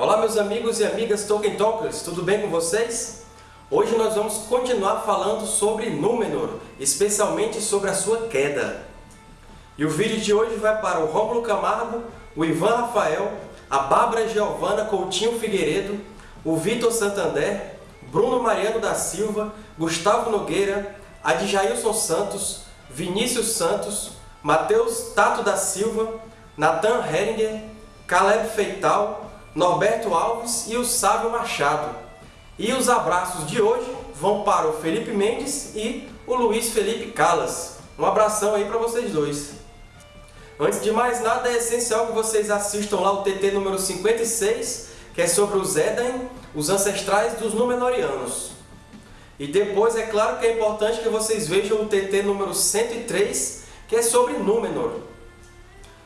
Olá meus amigos e amigas Tolkien Talkers, tudo bem com vocês? Hoje nós vamos continuar falando sobre Númenor, especialmente sobre a sua queda. E o vídeo de hoje vai para o Rômulo Camargo, o Ivan Rafael, a Bárbara Giovana Coutinho Figueiredo, o Vitor Santander, Bruno Mariano da Silva, Gustavo Nogueira, Adjailson Santos, Vinícius Santos, Matheus Tato da Silva, Nathan Heringer, Caleb Feital, Norberto Alves e o Sávio Machado. E os abraços de hoje vão para o Felipe Mendes e o Luiz Felipe Calas. Um abração aí para vocês dois. Antes de mais nada, é essencial que vocês assistam lá o TT número 56, que é sobre os Edain, os ancestrais dos Númenóreanos. E depois, é claro que é importante que vocês vejam o TT número 103, que é sobre Númenor.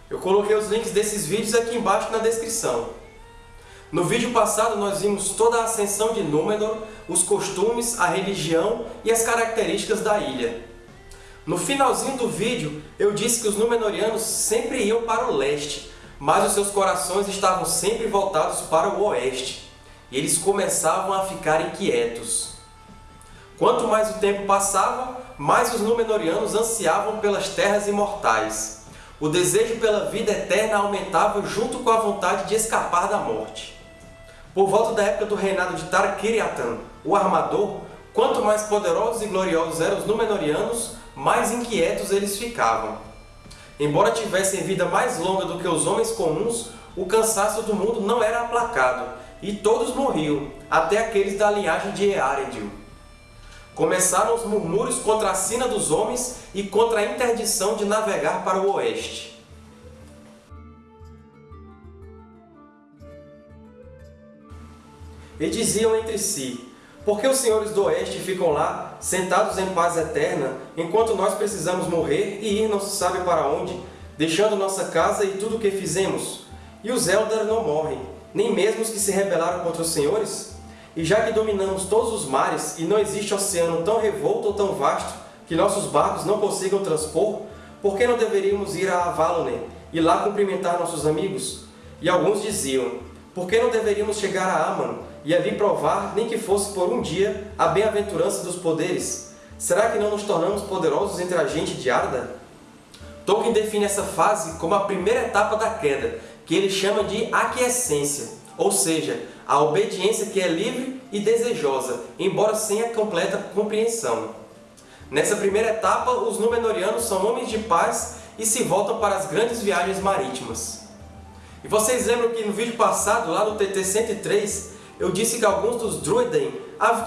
Eu coloquei os links desses vídeos aqui embaixo na descrição. No vídeo passado nós vimos toda a ascensão de Númenor, os costumes, a religião e as características da ilha. No finalzinho do vídeo eu disse que os Númenóreanos sempre iam para o leste, mas os seus corações estavam sempre voltados para o oeste, e eles começavam a ficar inquietos. Quanto mais o tempo passava, mais os Númenóreanos ansiavam pelas terras imortais. O desejo pela vida eterna aumentava junto com a vontade de escapar da morte. Por volta da época do reinado de Tar-Kiriatan, o Armador, quanto mais poderosos e gloriosos eram os Númenóreanos, mais inquietos eles ficavam. Embora tivessem vida mais longa do que os homens comuns, o cansaço do mundo não era aplacado, e todos morriam, até aqueles da linhagem de Earendil. Começaram os murmúrios contra a sina dos homens e contra a interdição de navegar para o oeste. E diziam entre si, por que os senhores do oeste ficam lá, sentados em paz eterna, enquanto nós precisamos morrer e ir não se sabe para onde, deixando nossa casa e tudo o que fizemos? E os Eldar não morrem, nem mesmo os que se rebelaram contra os senhores? E já que dominamos todos os mares e não existe oceano tão revolto ou tão vasto que nossos barcos não consigam transpor, por que não deveríamos ir a Avalon e lá cumprimentar nossos amigos? E alguns diziam, por que não deveríamos chegar a Aman e ali provar, nem que fosse por um dia, a bem-aventurança dos poderes? Será que não nos tornamos poderosos entre a gente de Arda? Tolkien define essa fase como a primeira etapa da queda, que ele chama de aquiescência, ou seja, a obediência que é livre e desejosa, embora sem a completa compreensão. Nessa primeira etapa, os Númenóreanos são homens de paz e se voltam para as grandes viagens marítimas. E vocês lembram que no vídeo passado, lá no TT-103, eu disse que alguns dos Druiden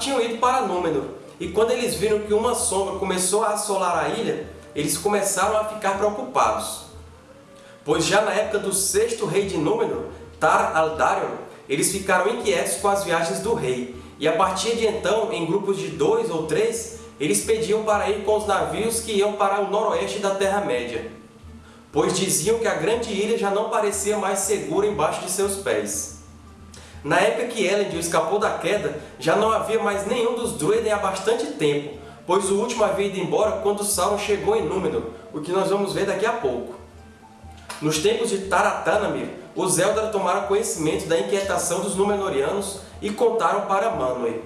tinham ido para Númenor, e quando eles viram que uma sombra começou a assolar a ilha, eles começaram a ficar preocupados. Pois já na época do sexto rei de Númenor, Tar Aldarion, eles ficaram inquietos com as viagens do rei, e a partir de então, em grupos de dois ou três, eles pediam para ir com os navios que iam para o noroeste da Terra-média, pois diziam que a grande ilha já não parecia mais segura embaixo de seus pés. Na época que Elendil escapou da queda, já não havia mais nenhum dos Druiden há bastante tempo, pois o último havia ido embora quando Sauron chegou em Númenor, o que nós vamos ver daqui a pouco. Nos tempos de Taratanamir, os Eldar tomaram conhecimento da inquietação dos Númenóreanos e contaram para Manwë.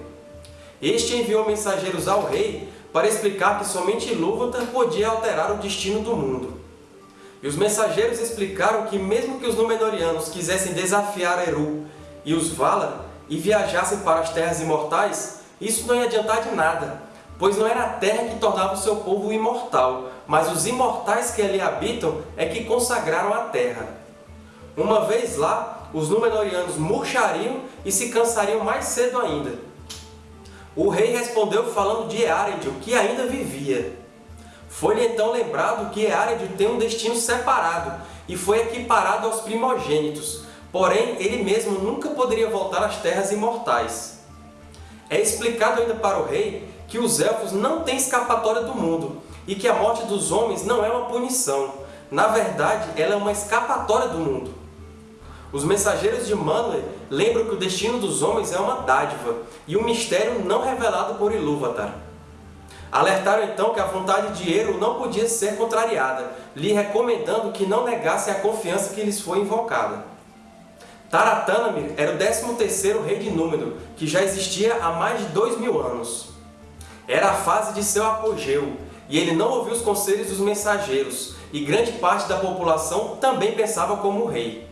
Este enviou mensageiros ao rei para explicar que somente Ilúvatar podia alterar o destino do mundo. E os mensageiros explicaram que mesmo que os Númenóreanos quisessem desafiar Eru e os Valar e viajassem para as Terras Imortais, isso não ia adiantar de nada, pois não era a Terra que tornava o seu povo imortal, mas os imortais que ali habitam é que consagraram a Terra. Uma vez lá, os Númenóreanos murchariam e se cansariam mais cedo ainda. O rei respondeu falando de Earendil, que ainda vivia. Foi-lhe então lembrado que Earendil tem um destino separado e foi equiparado aos primogênitos, porém ele mesmo nunca poderia voltar às terras imortais. É explicado ainda para o rei que os Elfos não têm escapatória do mundo e que a morte dos homens não é uma punição. Na verdade, ela é uma escapatória do mundo. Os mensageiros de Manwë lembram que o destino dos homens é uma dádiva e um mistério não revelado por Ilúvatar. Alertaram então que a vontade de Eru não podia ser contrariada, lhe recomendando que não negassem a confiança que lhes foi invocada. Taratanamir era o 13º rei de Númenor, que já existia há mais de dois mil anos. Era a fase de seu apogeu, e ele não ouviu os conselhos dos mensageiros, e grande parte da população também pensava como rei.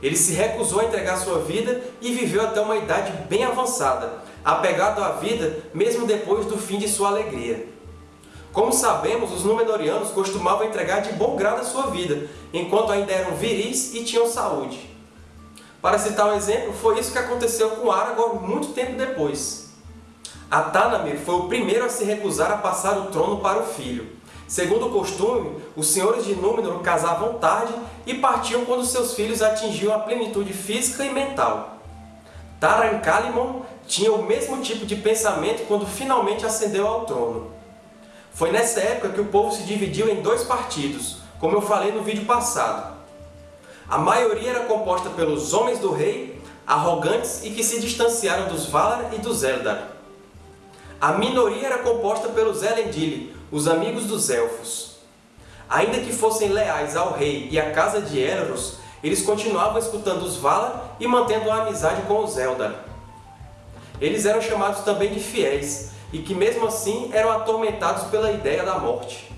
Ele se recusou a entregar sua vida e viveu até uma idade bem avançada, apegado à vida mesmo depois do fim de sua alegria. Como sabemos, os Númenóreanos costumavam entregar de bom grado a sua vida, enquanto ainda eram viris e tinham saúde. Para citar um exemplo, foi isso que aconteceu com Aragorn muito tempo depois. Atanamir foi o primeiro a se recusar a passar o trono para o filho. Segundo o costume, os senhores de Númenor casavam tarde e partiam quando seus filhos atingiam a plenitude física e mental. Tarankalimon tinha o mesmo tipo de pensamento quando finalmente ascendeu ao trono. Foi nessa época que o povo se dividiu em dois partidos, como eu falei no vídeo passado. A maioria era composta pelos Homens do Rei, arrogantes e que se distanciaram dos Valar e dos Eldar. A minoria era composta pelos Elendil, os amigos dos Elfos. Ainda que fossem leais ao rei e à casa de Elros, eles continuavam escutando os Valar e mantendo a amizade com os Eldar. Eles eram chamados também de fiéis, e que mesmo assim eram atormentados pela ideia da morte.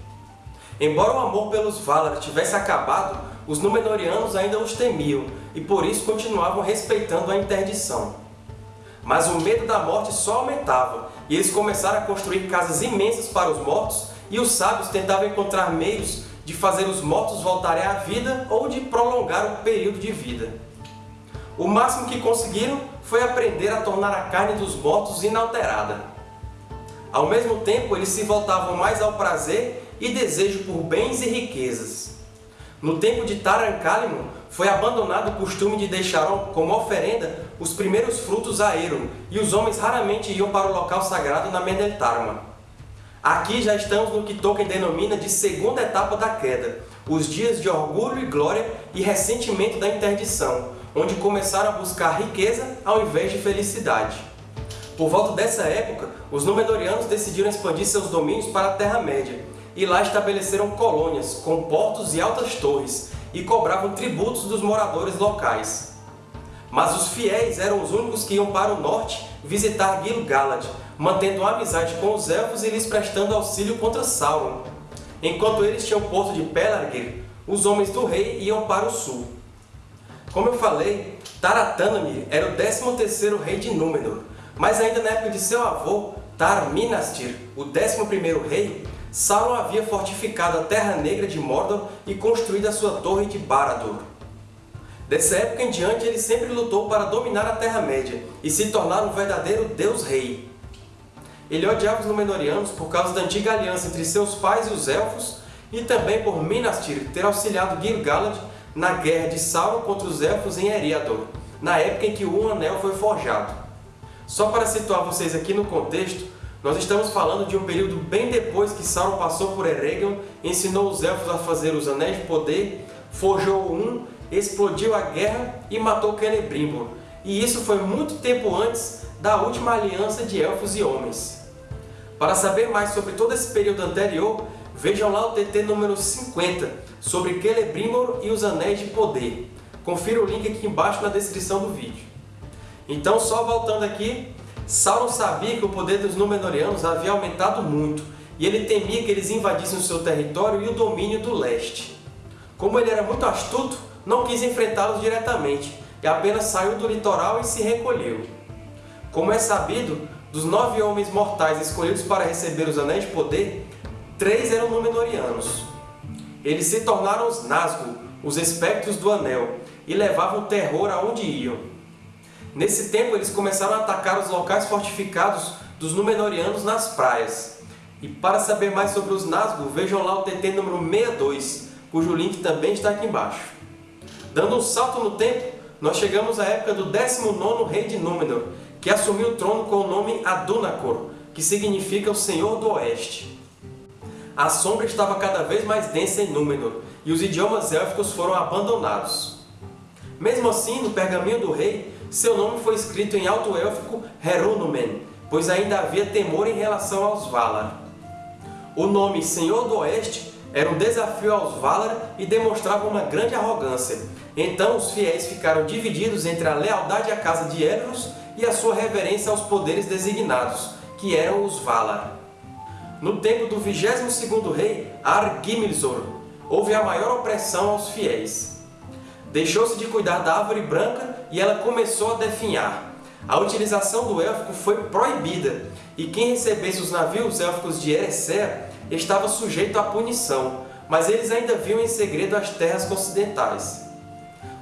Embora o amor pelos Valar tivesse acabado, os Númenóreanos ainda os temiam, e por isso continuavam respeitando a interdição. Mas o medo da morte só aumentava, e eles começaram a construir casas imensas para os mortos, e os sábios tentavam encontrar meios de fazer os mortos voltarem à vida ou de prolongar o período de vida. O máximo que conseguiram foi aprender a tornar a carne dos mortos inalterada. Ao mesmo tempo, eles se voltavam mais ao prazer e desejo por bens e riquezas. No tempo de Tarankalimon, foi abandonado o costume de deixar como oferenda os primeiros frutos a Eru, e os homens raramente iam para o local sagrado na Mendeltarma. Aqui já estamos no que Tolkien denomina de segunda etapa da queda, os dias de orgulho e glória e ressentimento da interdição, onde começaram a buscar riqueza ao invés de felicidade. Por volta dessa época, os Númenóreanos decidiram expandir seus domínios para a Terra-média, e lá estabeleceram colônias com portos e altas torres, e cobravam tributos dos moradores locais. Mas os fiéis eram os únicos que iam para o norte visitar Gil-galad, mantendo amizade com os Elfos e lhes prestando auxílio contra Sauron. Enquanto eles tinham o porto de Pelargir, os homens do rei iam para o sul. Como eu falei, Taratanamir era o 13º rei de Númenor, mas ainda na época de seu avô, Tar-Minastir, o 11º rei, Sauron havia fortificado a Terra Negra de Mordor e construído a sua torre de Barad-dûr. Dessa época em diante, ele sempre lutou para dominar a Terra-média e se tornar um verdadeiro Deus-Rei. Ele odiava os Númenóreanos por causa da antiga aliança entre seus pais e os Elfos, e também por Minastir ter auxiliado Gil-galad na guerra de Sauron contra os Elfos em Eriador, na época em que o Anel foi forjado. Só para situar vocês aqui no contexto, nós estamos falando de um período bem depois que Sauron passou por Eregion, ensinou os Elfos a fazer os Anéis de Poder, forjou um, explodiu a guerra e matou Celebrimbor. E isso foi muito tempo antes da última aliança de Elfos e Homens. Para saber mais sobre todo esse período anterior, vejam lá o TT número 50, sobre Celebrimbor e os Anéis de Poder. Confira o link aqui embaixo na descrição do vídeo. Então, só voltando aqui, Sauron sabia que o poder dos Númenóreanos havia aumentado muito, e ele temia que eles invadissem o seu território e o domínio do leste. Como ele era muito astuto, não quis enfrentá-los diretamente, e apenas saiu do litoral e se recolheu. Como é sabido, dos nove homens mortais escolhidos para receber os Anéis de Poder, três eram Númenóreanos. Eles se tornaram os Nazgûl, os espectros do Anel, e levavam terror aonde iam. Nesse tempo, eles começaram a atacar os locais fortificados dos Númenóreanos nas praias. E para saber mais sobre os Nazgûl, vejam lá o TT número 62, cujo link também está aqui embaixo. Dando um salto no tempo, nós chegamos à época do 19º rei de Númenor, que assumiu o trono com o nome Adunacor, que significa o Senhor do Oeste. A sombra estava cada vez mais densa em Númenor, e os idiomas élficos foram abandonados. Mesmo assim, no pergaminho do rei, seu nome foi escrito em alto élfico Herunumen, pois ainda havia temor em relação aos Valar. O nome Senhor do Oeste Era um desafio aos Valar e demonstrava uma grande arrogância. Então os fiéis ficaram divididos entre a lealdade à casa de Elros e a sua reverência aos poderes designados, que eram os Valar. No tempo do 22º rei Ar-Gimilzor, houve a maior opressão aos fiéis. Deixou-se de cuidar da árvore branca e ela começou a definhar. A utilização do élfico foi proibida, e quem recebesse os navios élficos de Eressëa estava sujeito à punição, mas eles ainda viam em segredo as terras ocidentais.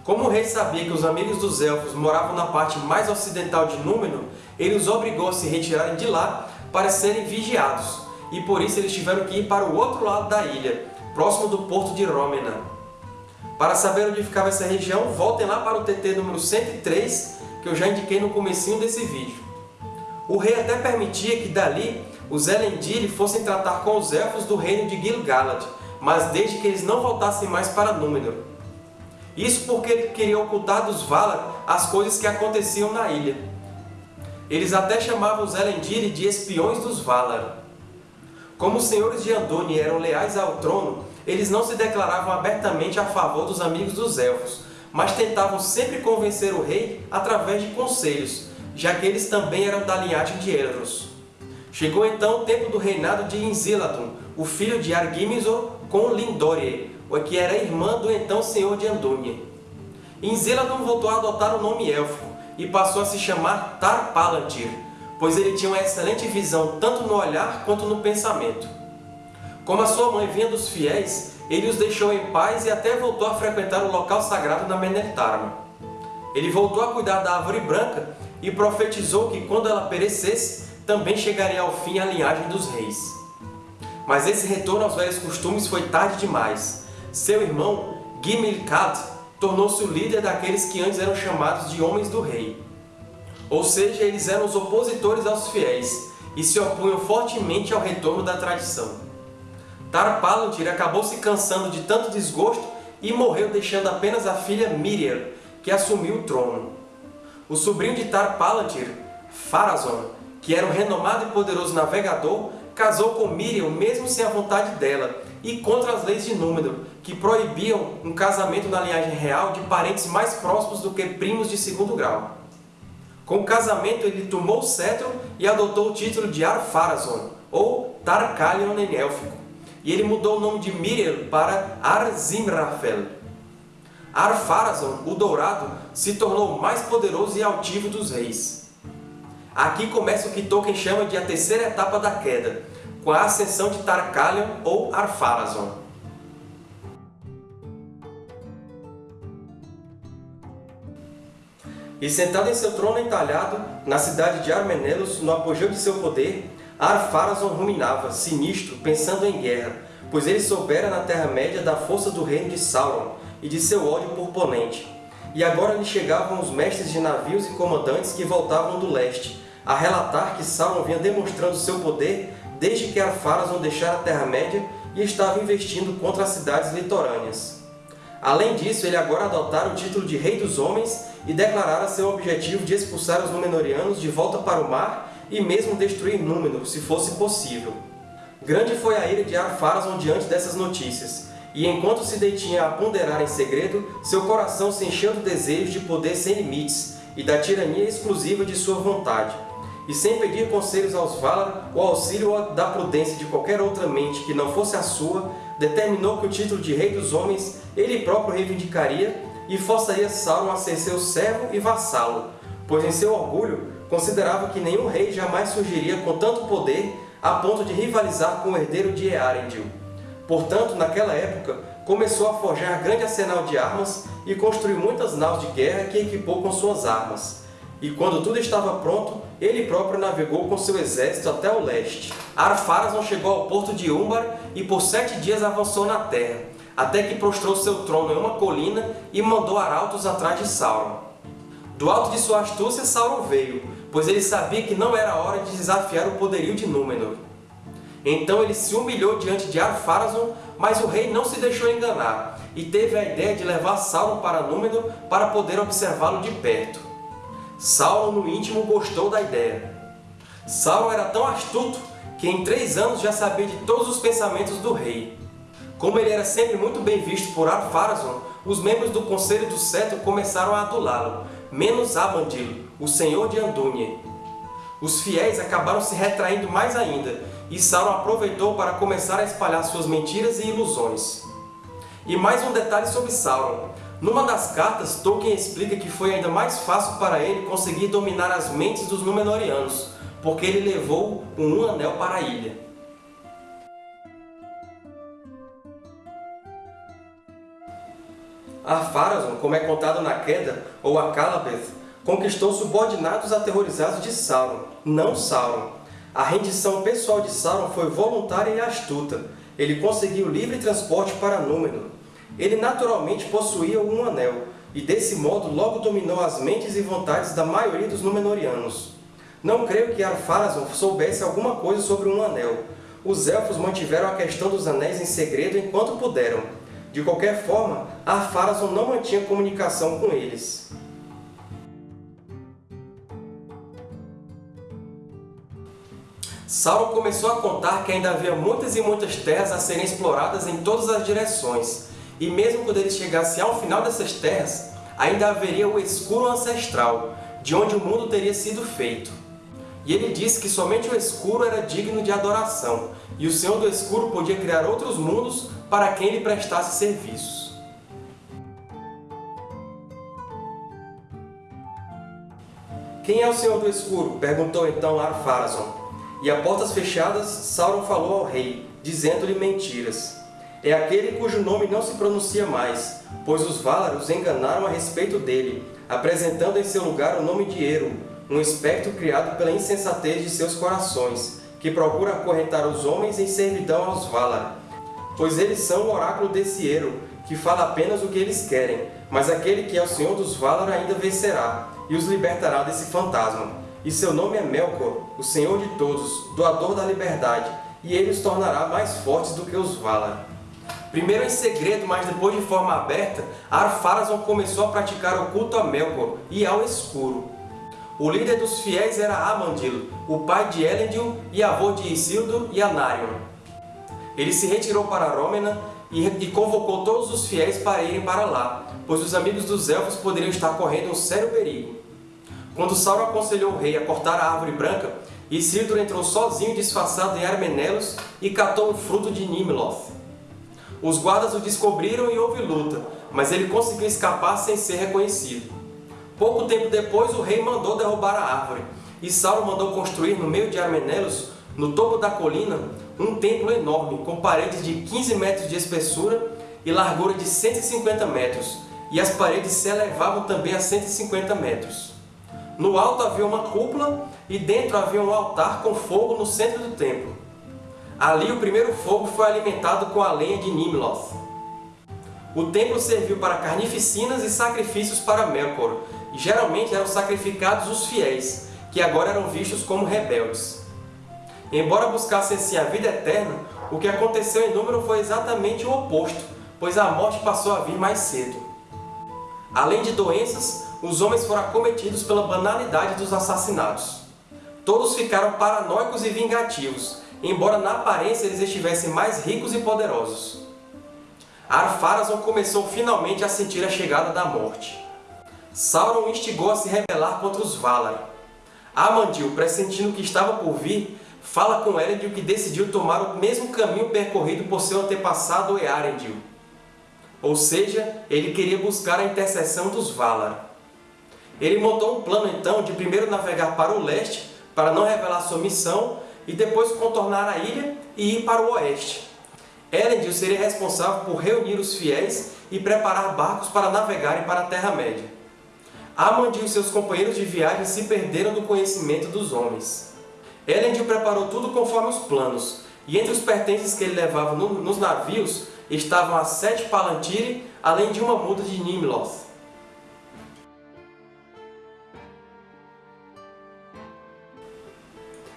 Como o rei sabia que os amigos dos Elfos moravam na parte mais ocidental de Númenor, ele os obrigou a se retirarem de lá para serem vigiados, e por isso eles tiveram que ir para o outro lado da ilha, próximo do porto de Rômena. Para saber onde ficava essa região, voltem lá para o TT número 103, que eu já indiquei no comecinho desse vídeo. O rei até permitia que dali os Elendil fossem tratar com os Elfos do reino de Gil-galad, mas desde que eles não voltassem mais para Númenor. Isso porque ele queria ocultar dos Valar as coisas que aconteciam na ilha. Eles até chamavam os Elendil de espiões dos Valar. Como os senhores de Andúni eram leais ao trono, eles não se declaravam abertamente a favor dos amigos dos Elfos, mas tentavam sempre convencer o rei através de conselhos, já que eles também eram da linhagem de Elros. Chegou então o tempo do reinado de Inziladun, o filho de Argimizor com Lindorie, que era irmã do então senhor de Andúnie. Inziladun voltou a adotar o nome élfico e passou a se chamar Tar-Palantir, pois ele tinha uma excelente visão tanto no olhar quanto no pensamento. Como a sua mãe vinha dos fiéis, ele os deixou em paz e até voltou a frequentar o local sagrado da Meneltarma. Ele voltou a cuidar da árvore branca e profetizou que quando ela perecesse, também chegaria ao fim a linhagem dos reis. Mas esse retorno aos velhos costumes foi tarde demais. Seu irmão, Gimil-Khad, tornou-se o líder daqueles que antes eram chamados de Homens do Rei. Ou seja, eles eram os opositores aos fiéis e se opunham fortemente ao retorno da tradição. Tar-Palantir acabou se cansando de tanto desgosto e morreu deixando apenas a filha Miriam, que assumiu o trono. O sobrinho de Tar-Palantir, Pharazôn, que era um renomado e poderoso navegador, casou com Miriam mesmo sem a vontade dela e contra as leis de Númenor, que proibiam um casamento na linhagem real de parentes mais próximos do que primos de segundo grau. Com o casamento, ele tomou o cetro e adotou o título de Ar-Pharazôn, ou Tarkalion em élfico, e ele mudou o nome de Miriam para Ar-Zimrafel. Ar-Pharazôn, o Dourado, se tornou o mais poderoso e altivo dos reis. Aqui começa o que Tolkien chama de a terceira etapa da queda, com a ascensão de Tarkalion ou Ar-Pharazôn. E sentado em seu trono entalhado, na cidade de Armenelos, no apogeu de seu poder, Ar-Pharazôn ruminava, sinistro, pensando em guerra, pois ele soubera na Terra-média da força do reino de Sauron e de seu ódio por Ponente. E agora lhe chegavam os mestres de navios e comandantes que voltavam do leste, a relatar que Sauron vinha demonstrando seu poder desde que Ar-Pharazôn deixara a Terra-média e estava investindo contra as cidades litorâneas. Além disso, ele agora adotara o título de Rei dos Homens e declarara seu objetivo de expulsar os Númenóreanos de volta para o mar e mesmo destruir Númenor, se fosse possível. Grande foi a ira de Ar-Pharazôn diante dessas notícias, e enquanto se detinha a ponderar em segredo, seu coração se encheu do desejo de poder sem limites e da tirania exclusiva de sua vontade. E sem pedir conselhos aos Valar ou auxílio da prudência de qualquer outra mente que não fosse a sua, determinou que o título de Rei dos Homens ele próprio reivindicaria e forçaria Sauron a ser seu servo e vassalo, pois em seu orgulho considerava que nenhum rei jamais surgiria com tanto poder a ponto de rivalizar com o herdeiro de Earendil. Portanto, naquela época, começou a forjar grande arsenal de armas e construiu muitas naus de guerra que equipou com suas armas. E quando tudo estava pronto, ele próprio navegou com seu exército até o leste. Ar-Pharazôn chegou ao porto de Umbar e por sete dias avançou na terra, até que prostrou seu trono em uma colina e mandou arautos atrás de Sauron. Do alto de sua astúcia, Sauron veio, pois ele sabia que não era hora de desafiar o poderio de Númenor. Então ele se humilhou diante de Ar-Pharazôn, mas o rei não se deixou enganar, e teve a ideia de levar Sauron para Númenor para poder observá-lo de perto. Sauron, no íntimo, gostou da ideia. Sauron era tão astuto que em três anos já sabia de todos os pensamentos do rei. Como ele era sempre muito bem visto por Ar-Pharazôn, os membros do Conselho do Cetro começaram a adulá-lo, menos Abandil, o Senhor de Andúnie. Os fiéis acabaram se retraindo mais ainda, e Sauron aproveitou para começar a espalhar suas mentiras e ilusões. E mais um detalhe sobre Sauron. Numa das cartas, Tolkien explica que foi ainda mais fácil para ele conseguir dominar as mentes dos Númenóreanos, porque ele levou um Anel para a ilha. Ar-Pharazôn, como é contado na Queda, ou Akallabeth, conquistou subordinados aterrorizados de Sauron, não Sauron. A rendição pessoal de Sauron foi voluntária e astuta. Ele conseguiu livre transporte para Númenor. Ele naturalmente possuía um anel, e desse modo logo dominou as mentes e vontades da maioria dos Númenóreanos. Não creio que Ar-Pharazôn soubesse alguma coisa sobre um anel. Os Elfos mantiveram a questão dos anéis em segredo enquanto puderam. De qualquer forma, Ar-Pharazôn não mantinha comunicação com eles. Sauron começou a contar que ainda havia muitas e muitas terras a serem exploradas em todas as direções, e mesmo quando eles chegassem ao final dessas terras, ainda haveria o Escuro Ancestral, de onde o mundo teria sido feito. E ele disse que somente o escuro era digno de adoração, e o Senhor do Escuro podia criar outros mundos para quem lhe prestasse serviços. Quem é o Senhor do Escuro? perguntou então Ar-Pharazôn. E a portas fechadas, Sauron falou ao rei, dizendo-lhe mentiras. É aquele cujo nome não se pronuncia mais, pois os Valar os enganaram a respeito dele, apresentando em seu lugar o nome de Eru, um espectro criado pela insensatez de seus corações, que procura acorrentar os homens em servidão aos Valar. Pois eles são o oráculo desse Eru, que fala apenas o que eles querem, mas aquele que é o Senhor dos Valar ainda vencerá, e os libertará desse fantasma. E seu nome é Melkor, o Senhor de todos, doador da liberdade, e ele os tornará mais fortes do que os Valar. Primeiro em segredo, mas depois de forma aberta, Ar-Pharazôn começou a praticar o culto a Melkor e ao Escuro. O líder dos fiéis era Amandil, o pai de Elendil e avô de Isildur e Anarion. Ele se retirou para Rômena e, convocou todos os fiéis para irem para lá, pois os amigos dos Elfos poderiam estar correndo um sério perigo. Quando Sauron aconselhou o rei a cortar a árvore branca, Isildur entrou sozinho disfarçado em Armenelos e catou um fruto de Nimloth. Os guardas o descobriram e houve luta, mas ele conseguiu escapar sem ser reconhecido. Pouco tempo depois, o rei mandou derrubar a árvore, e Sauron mandou construir no meio de Armenelos, no topo da colina, um templo enorme, com paredes de 15 metros de espessura e largura de 150 metros, e as paredes se elevavam também a 150 metros. No alto havia uma cúpula e dentro havia um altar com fogo no centro do templo. Ali o primeiro fogo foi alimentado com a lenha de Nimloth. O templo serviu para carnificinas e sacrifícios para Melkor, e geralmente eram sacrificados os fiéis, que agora eram vistos como rebeldes. Embora buscassem assim a vida eterna, o que aconteceu em Númenor foi exatamente o oposto, pois a morte passou a vir mais cedo. Além de doenças, os homens foram acometidos pela banalidade dos assassinatos. Todos ficaram paranoicos e vingativos, embora na aparência eles estivessem mais ricos e poderosos. Ar-Pharazôn começou finalmente a sentir a chegada da morte. Sauron instigou a se rebelar contra os Valar. Amandil, pressentindo o que estava por vir, fala com Elendil que decidiu tomar o mesmo caminho percorrido por seu antepassado Earendil. Ou seja, ele queria buscar a intercessão dos Valar. Ele montou um plano então de primeiro navegar para o leste para não revelar sua missão e depois contornar a ilha e ir para o oeste. Elendil seria responsável por reunir os fiéis e preparar barcos para navegarem para a Terra-média. Amandil e seus companheiros de viagem se perderam do conhecimento dos homens. Elendil preparou tudo conforme os planos, e entre os pertences que ele levava no, nos navios estavam as sete Palantiri, além de uma muda de Nimloth.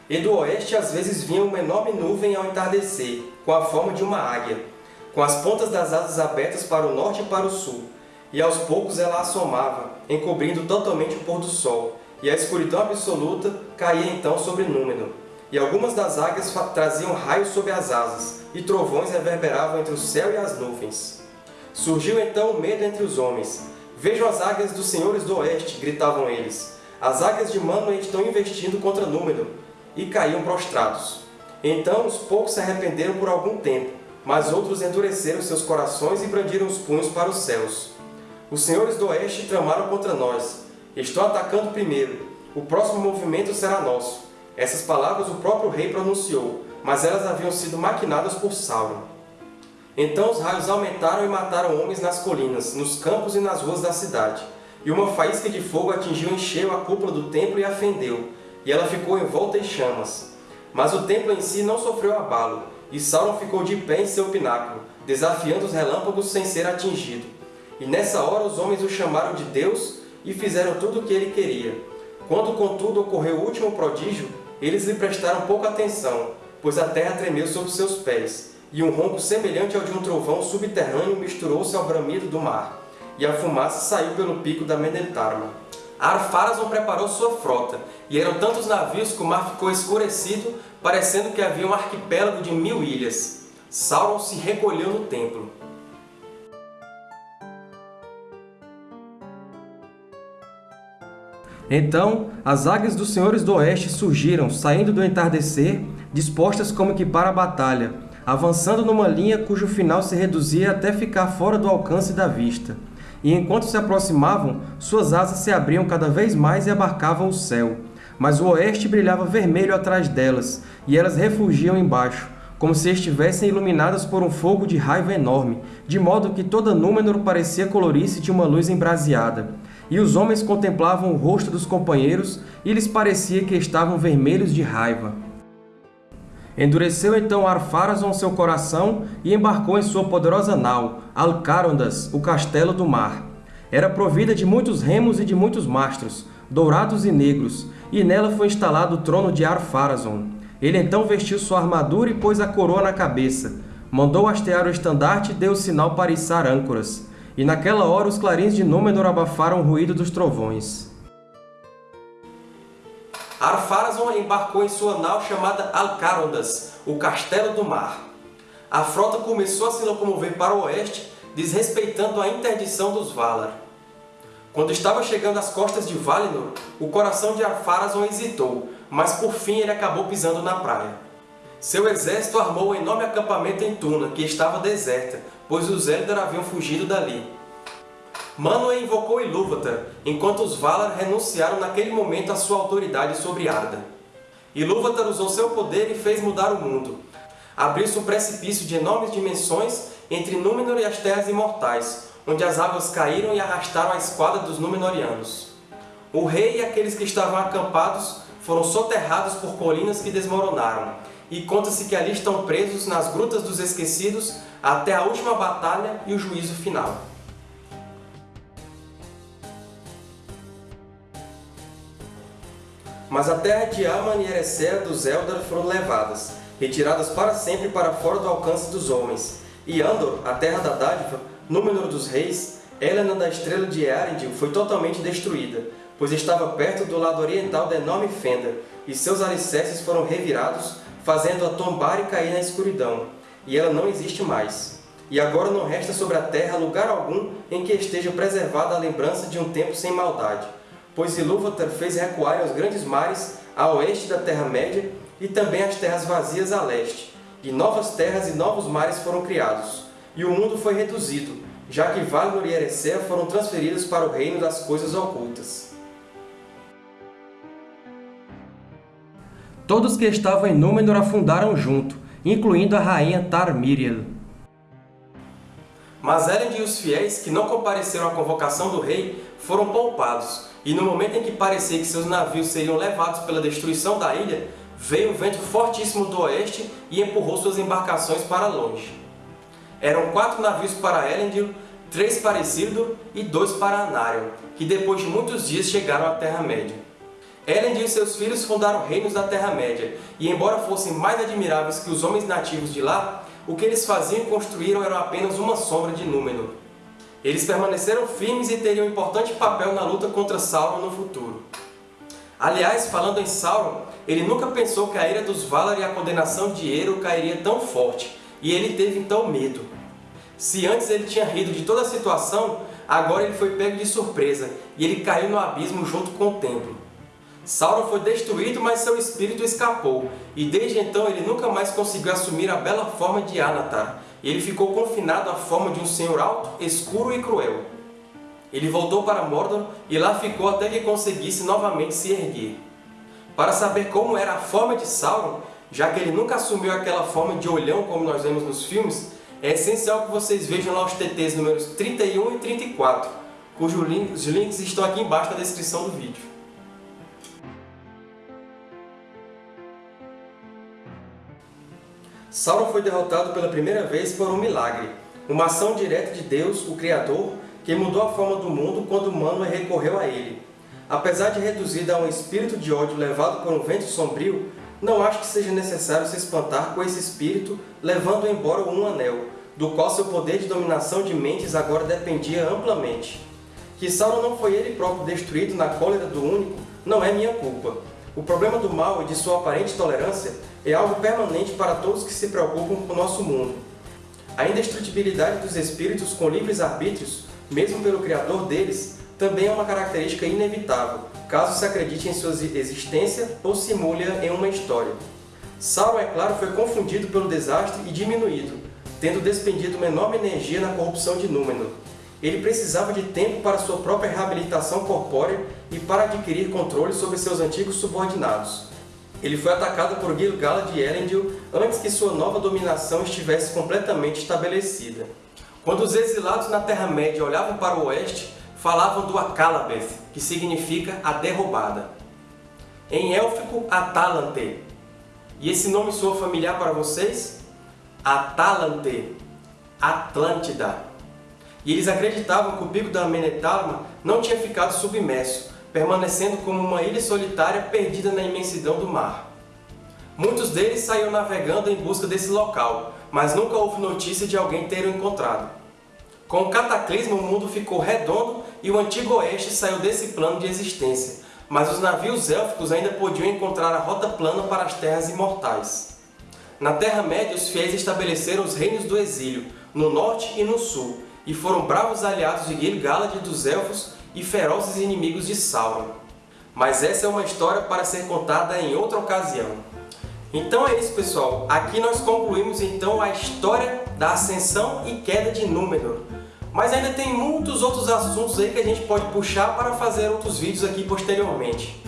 E do oeste às vezes vinha uma enorme nuvem ao entardecer, com a forma de uma águia, com as pontas das asas abertas para o norte e para o sul, e aos poucos ela assomava, encobrindo totalmente o pôr do sol, e a escuridão absoluta caía então sobre Númenor. E algumas das águias traziam raios sob as asas, e trovões reverberavam entre o céu e as nuvens. Surgiu então o medo entre os homens. Vejam as águias dos senhores do oeste, gritavam eles. As águias de Manoel estão investindo contra Númenor, e caíam prostrados. Então os poucos se arrependeram por algum tempo, mas outros endureceram seus corações e brandiram os punhos para os céus. Os senhores do oeste tramaram contra nós. Estão atacando primeiro. O próximo movimento será nosso. Essas palavras o próprio rei pronunciou, mas elas haviam sido maquinadas por Sauron. Então os raios aumentaram e mataram homens nas colinas, nos campos e nas ruas da cidade. E uma faísca de fogo atingiu em cheio a cúpula do templo e a fendeu, e ela ficou envolta em chamas. Mas o templo em si não sofreu abalo, e Sauron ficou de pé em seu pináculo, desafiando os relâmpagos sem ser atingido. E nessa hora os homens o chamaram de Deus e fizeram tudo o que ele queria. Quando, contudo, ocorreu o último prodígio, eles lhe prestaram pouca atenção, pois a terra tremeu sob seus pés, e um ronco semelhante ao de um trovão subterrâneo misturou-se ao bramido do mar, e a fumaça saiu pelo pico da Menentarma. Ar-Pharazôn preparou sua frota, e eram tantos navios que o mar ficou escurecido, parecendo que havia um arquipélago de mil ilhas. Sauron se recolheu no templo. Então as águias dos senhores do oeste surgiram, saindo do entardecer, dispostas como que para a batalha, avançando numa linha cujo final se reduzia até ficar fora do alcance da vista. E enquanto se aproximavam, suas asas se abriam cada vez mais e abarcavam o céu. Mas o oeste brilhava vermelho atrás delas, e elas refugiam embaixo, como se estivessem iluminadas por um fogo de raiva enorme, de modo que toda Númenor parecia colorir-se de uma luz embraseada. E os homens contemplavam o rosto dos companheiros, e lhes parecia que estavam vermelhos de raiva. Endureceu então Ar-Pharazôn seu coração e embarcou em sua poderosa nau, Alcarondas, o Castelo do Mar. Era provida de muitos remos e de muitos mastros, dourados e negros, e nela foi instalado o trono de Ar-Pharazôn. Ele então vestiu sua armadura e pôs a coroa na cabeça. Mandou hastear o estandarte e deu o sinal para içar âncoras. E naquela hora os clarins de Númenor abafaram o ruído dos trovões. Ar-Pharazôn embarcou em sua nau chamada Alcarondas, o Castelo do Mar. A frota começou a se locomover para o oeste, desrespeitando a interdição dos Valar. Quando estava chegando às costas de Valinor, o coração de Ar-Pharazôn hesitou, mas por fim ele acabou pisando na praia. Seu exército armou um enorme acampamento em Tuna, que estava deserta, pois os Eldar haviam fugido dali. Manwë invocou Ilúvatar, enquanto os Valar renunciaram naquele momento à sua autoridade sobre Arda. Ilúvatar usou seu poder e fez mudar o mundo. Abriu-se um precipício de enormes dimensões entre Númenor e as Terras Imortais, onde as águas caíram e arrastaram a esquadra dos Númenóreanos. O rei e aqueles que estavam acampados foram soterrados por colinas que desmoronaram, e conta-se que ali estão presos nas Grutas dos Esquecidos até a última batalha e o juízo final. Mas a terra de Aman e Eressëa dos Eldar foram levadas, retiradas para sempre para fora do alcance dos homens. E Andor, a terra da dádiva, Númenor dos reis, Helena da estrela de Earendil foi totalmente destruída, pois estava perto do lado oriental da enorme fenda, e seus alicerces foram revirados, fazendo-a tombar e cair na escuridão, e ela não existe mais. E agora não resta sobre a terra lugar algum em que esteja preservada a lembrança de um tempo sem maldade, pois Ilúvatar fez recuarem os grandes mares a oeste da Terra-média e também as terras vazias a leste, e novas terras e novos mares foram criados, e o mundo foi reduzido, já que Valinor e Eressëa foram transferidos para o reino das coisas ocultas. Todos que estavam em Númenor afundaram junto, incluindo a rainha Tar-Miriel. Mas Elend e os fiéis, que não compareceram à convocação do rei, foram poupados, e no momento em que parecia que seus navios seriam levados pela destruição da ilha, veio um vento fortíssimo do oeste e empurrou suas embarcações para longe. Eram quatro navios para Elendil, três para Isildur e dois para Anarion, que depois de muitos dias chegaram à Terra-média. Elendil e seus filhos fundaram reinos da Terra-média, e embora fossem mais admiráveis que os homens nativos de lá, o que eles faziam e construíram era apenas uma sombra de Númenor. Eles permaneceram firmes e teriam um importante papel na luta contra Sauron no futuro. Aliás, falando em Sauron, ele nunca pensou que a ira dos Valar e a condenação de Eru cairia tão forte, e ele teve então medo. Se antes ele tinha rido de toda a situação, agora ele foi pego de surpresa e ele caiu no abismo junto com o templo. Sauron foi destruído, mas seu espírito escapou, e desde então ele nunca mais conseguiu assumir a bela forma de Anatar. Ele ficou confinado à forma de um senhor alto, escuro e cruel. Ele voltou para Mordor e lá ficou até que conseguisse novamente se erguer. Para saber como era a forma de Sauron, já que ele nunca assumiu aquela forma de olhão como nós vemos nos filmes, é essencial que vocês vejam lá os TTs números 31 e 34, cujos links estão aqui embaixo na descrição do vídeo. Sauron foi derrotado pela primeira vez por um milagre, uma ação direta de Deus, o Criador, que mudou a forma do mundo quando Manwë recorreu a ele. Apesar de reduzida a um espírito de ódio levado por um vento sombrio, não acho que seja necessário se espantar com esse espírito levando embora um anel, do qual seu poder de dominação de mentes agora dependia amplamente. Que Sauron não foi ele próprio destruído na cólera do Único não é minha culpa. O problema do mal e de sua aparente tolerância é algo permanente para todos que se preocupam com o nosso mundo. A indestrutibilidade dos espíritos com livres arbítrios, mesmo pelo Criador deles, também é uma característica inevitável, caso se acredite em sua existência ou simule-a em uma história. Sauron, é claro, foi confundido pelo desastre e diminuído, tendo despendido uma enorme energia na corrupção de Númenor. Ele precisava de tempo para sua própria reabilitação corpórea e para adquirir controle sobre seus antigos subordinados. Ele foi atacado por Gil-galad de Elendil antes que sua nova dominação estivesse completamente estabelecida. Quando os exilados na Terra-média olhavam para o oeste, falavam do Akalabeth, que significa a derrubada. Em élfico, Atalante. E esse nome soa familiar para vocês? Atalante, Atlântida. E eles acreditavam que o pico da Menethálma não tinha ficado submerso, permanecendo como uma ilha solitária perdida na imensidão do mar. Muitos deles saíram navegando em busca desse local, mas nunca houve notícia de alguém ter o encontrado. Com o cataclismo, o mundo ficou redondo e o Antigo Oeste saiu desse plano de existência, mas os navios élficos ainda podiam encontrar a rota plana para as terras imortais. Na Terra-média, os fiéis estabeleceram os reinos do exílio, no norte e no sul, e foram bravos aliados de Gil-galad dos Elfos e ferozes inimigos de Sauron. Mas essa é uma história para ser contada em outra ocasião. Então é isso, pessoal. Aqui nós concluímos então a história da ascensão e queda de Númenor. Mas ainda tem muitos outros assuntos aí que a gente pode puxar para fazer outros vídeos aqui posteriormente.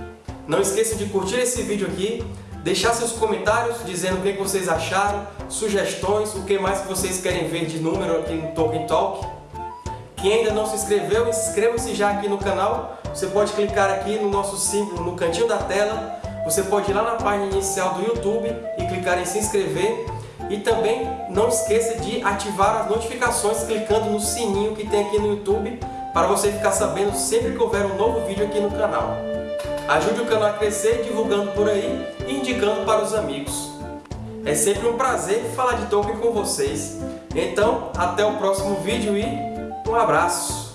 Não esqueça de curtir esse vídeo aqui, deixar seus comentários dizendo o que vocês acharam, sugestões, o que mais vocês querem ver de número aqui no Tolkien Talk. Quem ainda não se inscreveu, inscreva-se já aqui no canal. Você pode clicar aqui no nosso símbolo no cantinho da tela. Você pode ir lá na página inicial do YouTube e clicar em se inscrever. E também não esqueça de ativar as notificações clicando no sininho que tem aqui no YouTube para você ficar sabendo sempre que houver um novo vídeo aqui no canal. Ajude o canal a crescer divulgando por aí e indicando para os amigos. É sempre um prazer falar de Tolkien com vocês. Então, até o próximo vídeo e um abraço!